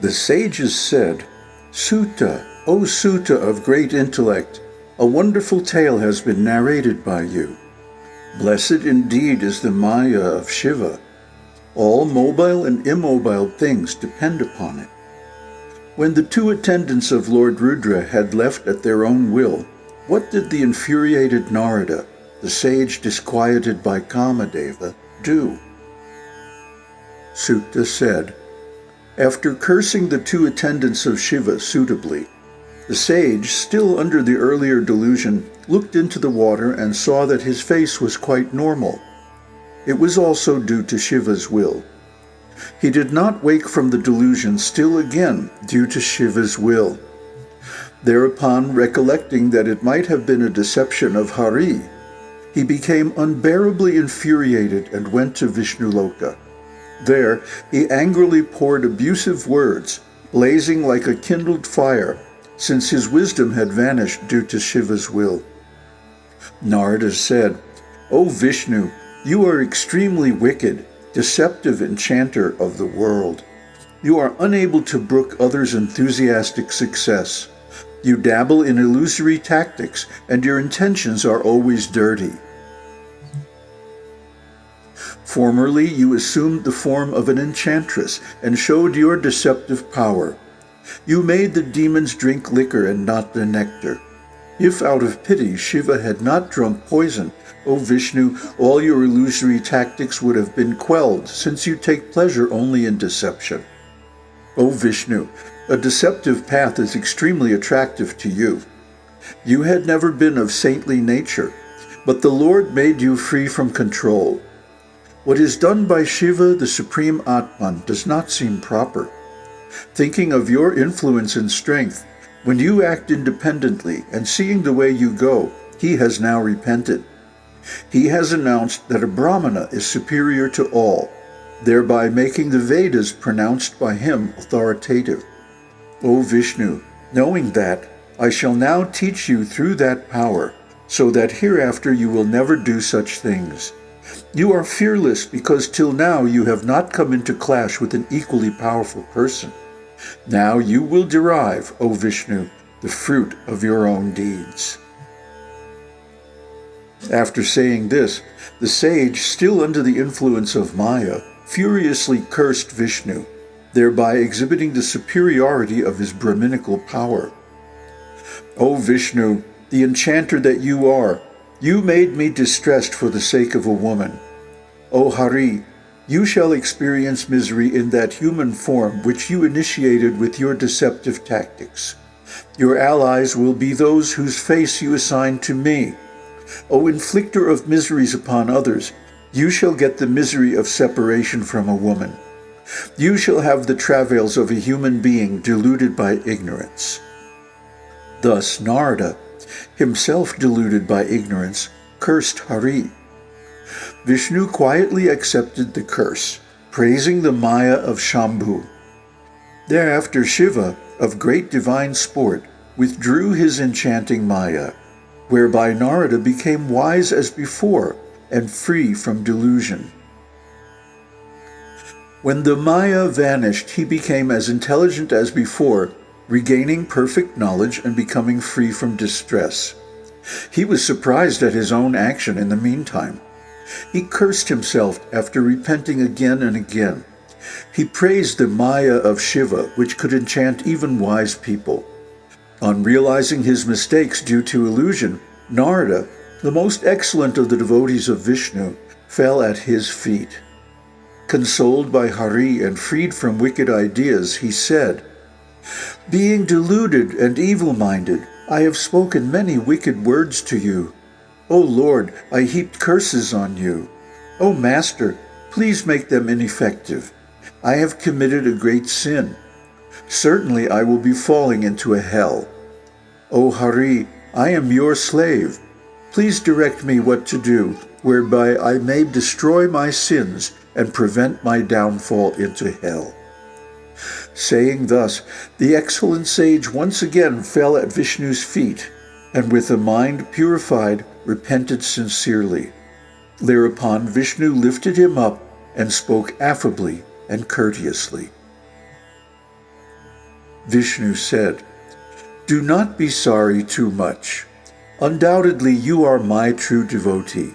The sages said, Suta, O Suta of great intellect, a wonderful tale has been narrated by you. Blessed indeed is the Maya of Shiva. All mobile and immobile things depend upon it. When the two attendants of Lord Rudra had left at their own will, what did the infuriated Narada, the sage disquieted by Kamadeva, do? Suta said, After cursing the two attendants of Shiva suitably, the sage, still under the earlier delusion, looked into the water and saw that his face was quite normal. It was also due to Shiva's will. He did not wake from the delusion still again due to Shiva's will. Thereupon, recollecting that it might have been a deception of Hari, he became unbearably infuriated and went to Vishnuloka. There, he angrily poured abusive words, blazing like a kindled fire, since his wisdom had vanished due to Shiva's will. Narada said, O Vishnu, you are extremely wicked deceptive enchanter of the world. You are unable to brook others' enthusiastic success. You dabble in illusory tactics, and your intentions are always dirty. Formerly, you assumed the form of an enchantress and showed your deceptive power. You made the demons drink liquor and not the nectar. If out of pity Shiva had not drunk poison, O Vishnu, all your illusory tactics would have been quelled, since you take pleasure only in deception. O Vishnu, a deceptive path is extremely attractive to you. You had never been of saintly nature, but the Lord made you free from control. What is done by Shiva, the Supreme Atman, does not seem proper. Thinking of your influence and strength, when you act independently and seeing the way you go, he has now repented. He has announced that a Brahmana is superior to all, thereby making the Vedas pronounced by him authoritative. O Vishnu, knowing that, I shall now teach you through that power, so that hereafter you will never do such things. You are fearless because till now you have not come into clash with an equally powerful person. Now you will derive, O Vishnu, the fruit of your own deeds. After saying this, the sage, still under the influence of Maya, furiously cursed Vishnu, thereby exhibiting the superiority of his Brahminical power. O Vishnu, the enchanter that you are, you made me distressed for the sake of a woman. O Hari, you shall experience misery in that human form which you initiated with your deceptive tactics. Your allies will be those whose face you assign to me, O inflicter of miseries upon others, you shall get the misery of separation from a woman. You shall have the travails of a human being deluded by ignorance. Thus Narada, himself deluded by ignorance, cursed Hari. Vishnu quietly accepted the curse, praising the Maya of Shambhu. Thereafter Shiva, of great divine sport, withdrew his enchanting Maya whereby Narada became wise as before and free from delusion. When the Maya vanished, he became as intelligent as before, regaining perfect knowledge and becoming free from distress. He was surprised at his own action in the meantime. He cursed himself after repenting again and again. He praised the Maya of Shiva, which could enchant even wise people. On realizing his mistakes due to illusion, Narada, the most excellent of the devotees of Vishnu, fell at his feet. Consoled by Hari and freed from wicked ideas, he said, Being deluded and evil-minded, I have spoken many wicked words to you. O Lord, I heaped curses on you. O Master, please make them ineffective. I have committed a great sin. Certainly I will be falling into a hell. O Hari, I am your slave. Please direct me what to do, whereby I may destroy my sins and prevent my downfall into hell. Saying thus, the excellent sage once again fell at Vishnu's feet, and with a mind purified, repented sincerely. Thereupon Vishnu lifted him up and spoke affably and courteously. Vishnu said, Do not be sorry too much. Undoubtedly you are my true devotee.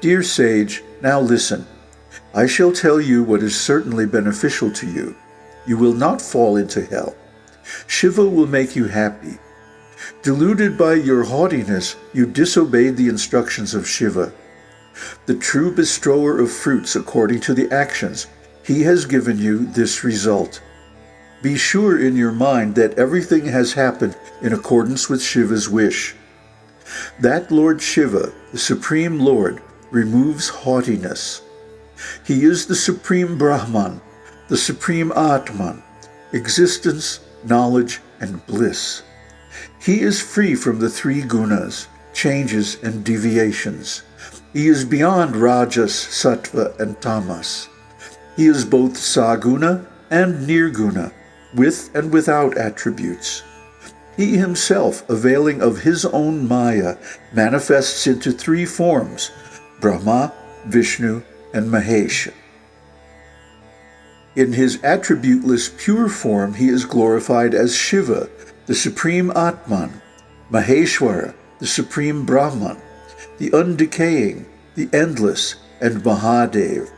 Dear sage, now listen. I shall tell you what is certainly beneficial to you. You will not fall into hell. Shiva will make you happy. Deluded by your haughtiness, you disobeyed the instructions of Shiva. The true bestower of fruits according to the actions, he has given you this result. Be sure in your mind that everything has happened in accordance with Shiva's wish. That Lord Shiva, the Supreme Lord, removes haughtiness. He is the Supreme Brahman, the Supreme Atman, existence, knowledge, and bliss. He is free from the three gunas, changes and deviations. He is beyond rajas, sattva, and tamas. He is both saguna and nirguna, with and without attributes. He himself, availing of his own maya, manifests into three forms, Brahma, Vishnu, and Mahesha. In his attributeless pure form, he is glorified as Shiva, the supreme Atman, Maheshwara, the supreme Brahman, the undecaying, the endless, and Mahadev.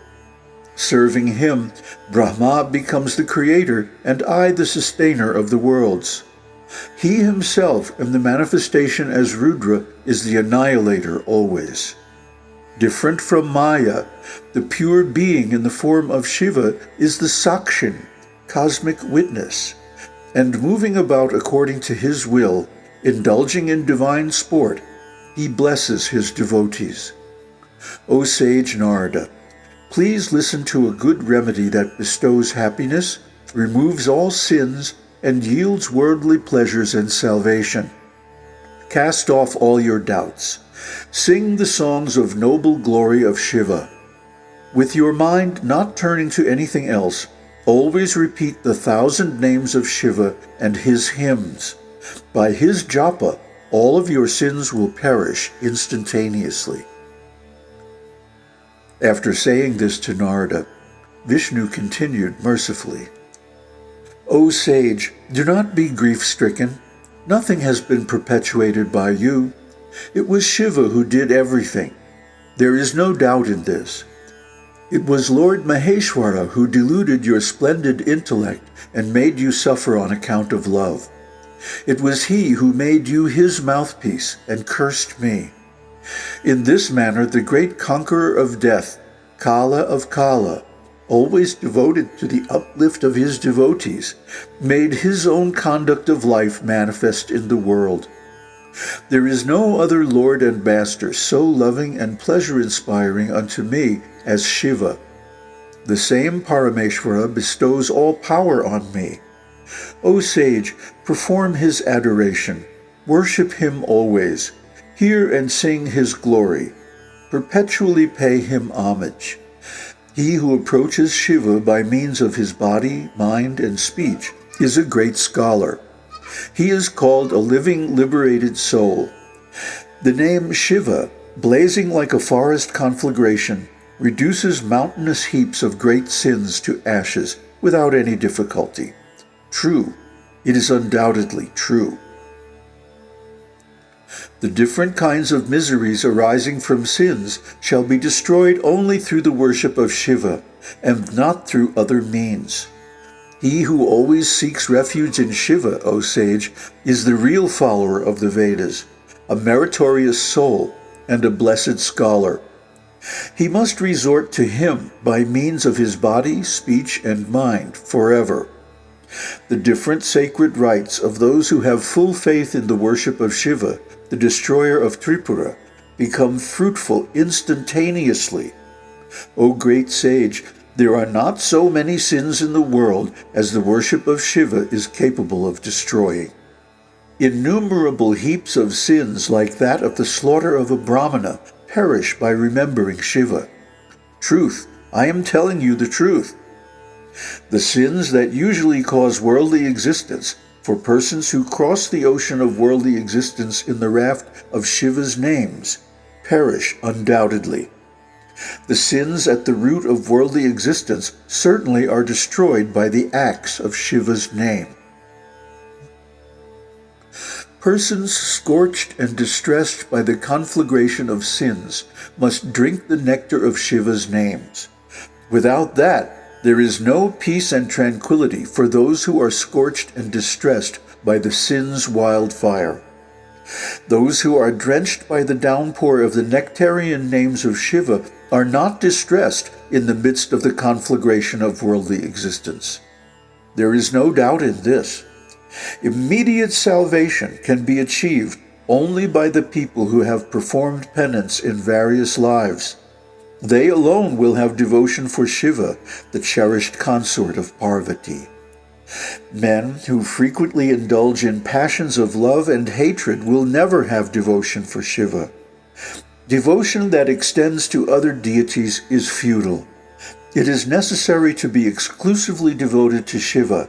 Serving him, Brahma becomes the creator and I the sustainer of the worlds. He himself, in the manifestation as Rudra, is the annihilator always. Different from Maya, the pure being in the form of Shiva is the Sakshin, cosmic witness, and moving about according to his will, indulging in divine sport, he blesses his devotees. O sage Narada, please listen to a good remedy that bestows happiness, removes all sins, and yields worldly pleasures and salvation. Cast off all your doubts. Sing the songs of noble glory of Shiva. With your mind not turning to anything else, always repeat the thousand names of Shiva and his hymns. By his japa, all of your sins will perish instantaneously. After saying this to Narada, Vishnu continued mercifully, O sage, do not be grief-stricken. Nothing has been perpetuated by you. It was Shiva who did everything. There is no doubt in this. It was Lord Maheshwara who deluded your splendid intellect and made you suffer on account of love. It was he who made you his mouthpiece and cursed me. In this manner the great conqueror of death, Kala of Kala, always devoted to the uplift of his devotees, made his own conduct of life manifest in the world. There is no other Lord and Master so loving and pleasure-inspiring unto me as Shiva. The same Parameshvara bestows all power on me. O sage, perform his adoration. Worship him always. Hear and sing his glory. Perpetually pay him homage. He who approaches Shiva by means of his body, mind, and speech is a great scholar. He is called a living, liberated soul. The name Shiva, blazing like a forest conflagration, reduces mountainous heaps of great sins to ashes without any difficulty. True, it is undoubtedly true. The different kinds of miseries arising from sins shall be destroyed only through the worship of Shiva, and not through other means. He who always seeks refuge in Shiva, O sage, is the real follower of the Vedas, a meritorious soul, and a blessed scholar. He must resort to him by means of his body, speech, and mind forever. The different sacred rites of those who have full faith in the worship of Shiva the destroyer of Tripura, become fruitful instantaneously. O great sage, there are not so many sins in the world as the worship of Shiva is capable of destroying. Innumerable heaps of sins like that of the slaughter of a Brahmana perish by remembering Shiva. Truth, I am telling you the truth. The sins that usually cause worldly existence for persons who cross the ocean of worldly existence in the raft of Shiva's names perish undoubtedly. The sins at the root of worldly existence certainly are destroyed by the acts of Shiva's name. Persons scorched and distressed by the conflagration of sins must drink the nectar of Shiva's names. Without that, there is no peace and tranquility for those who are scorched and distressed by the sin's wildfire. Those who are drenched by the downpour of the nectarian names of Shiva are not distressed in the midst of the conflagration of worldly existence. There is no doubt in this. Immediate salvation can be achieved only by the people who have performed penance in various lives. They alone will have devotion for Shiva, the cherished consort of Parvati. Men who frequently indulge in passions of love and hatred will never have devotion for Shiva. Devotion that extends to other deities is futile. It is necessary to be exclusively devoted to Shiva.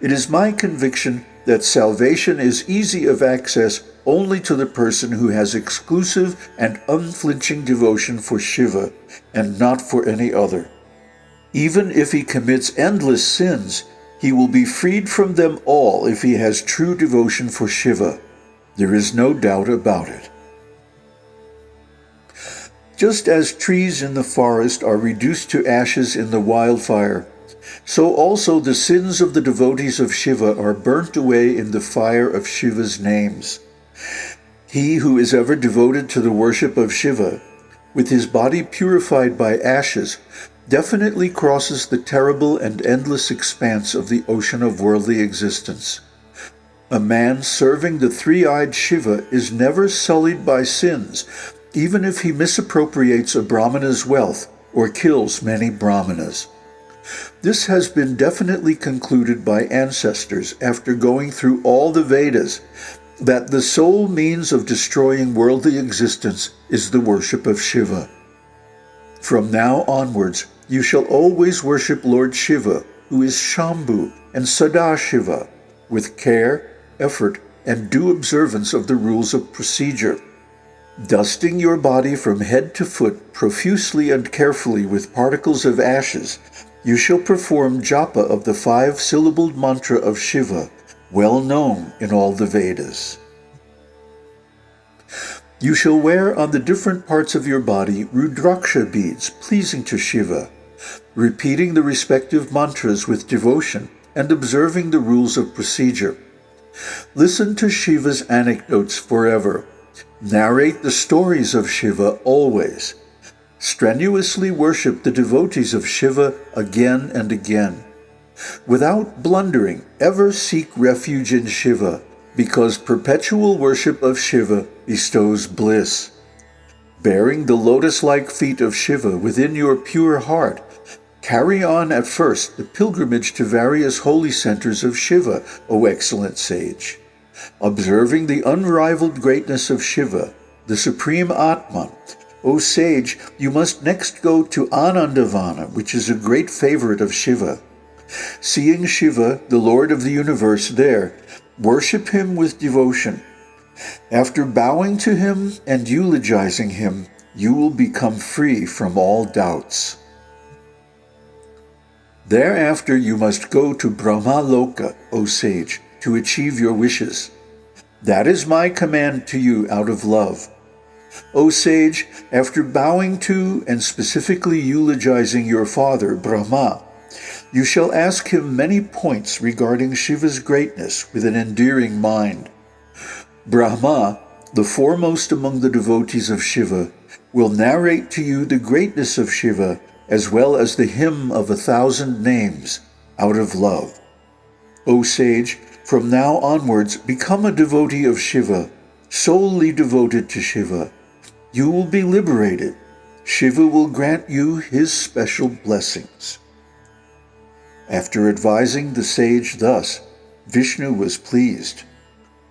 It is my conviction that salvation is easy of access only to the person who has exclusive and unflinching devotion for Shiva and not for any other. Even if he commits endless sins, he will be freed from them all if he has true devotion for Shiva. There is no doubt about it. Just as trees in the forest are reduced to ashes in the wildfire, so also the sins of the devotees of Shiva are burnt away in the fire of Shiva's names. He who is ever devoted to the worship of Shiva, with his body purified by ashes, definitely crosses the terrible and endless expanse of the ocean of worldly existence. A man serving the three-eyed Shiva is never sullied by sins, even if he misappropriates a Brahmana's wealth or kills many Brahmanas. This has been definitely concluded by ancestors after going through all the Vedas that the sole means of destroying worldly existence is the worship of Shiva. From now onwards, you shall always worship Lord Shiva, who is Shambhu and Sadashiva, with care, effort, and due observance of the rules of procedure. Dusting your body from head to foot profusely and carefully with particles of ashes, you shall perform japa of the five-syllabled mantra of Shiva, well known in all the Vedas. You shall wear on the different parts of your body Rudraksha beads pleasing to Shiva, repeating the respective mantras with devotion and observing the rules of procedure. Listen to Shiva's anecdotes forever. Narrate the stories of Shiva always. Strenuously worship the devotees of Shiva again and again. Without blundering, ever seek refuge in Shiva, because perpetual worship of Shiva bestows bliss. Bearing the lotus-like feet of Shiva within your pure heart, Carry on at first the pilgrimage to various holy centers of Shiva, O excellent sage. Observing the unrivaled greatness of Shiva, the supreme Atman, O sage, you must next go to Anandavana, which is a great favorite of Shiva. Seeing Shiva, the Lord of the universe, there, worship him with devotion. After bowing to him and eulogizing him, you will become free from all doubts. Thereafter you must go to Brahmaloka, O sage, to achieve your wishes. That is my command to you out of love. O sage, after bowing to and specifically eulogizing your father, Brahma, you shall ask him many points regarding Shiva's greatness with an endearing mind. Brahma, the foremost among the devotees of Shiva, will narrate to you the greatness of Shiva as well as the hymn of a thousand names, out of love. O sage, from now onwards become a devotee of Shiva, solely devoted to Shiva. You will be liberated. Shiva will grant you his special blessings. After advising the sage thus, Vishnu was pleased.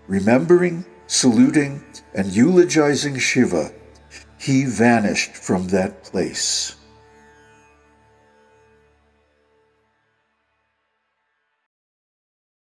Remembering, saluting, and eulogizing Shiva, he vanished from that place.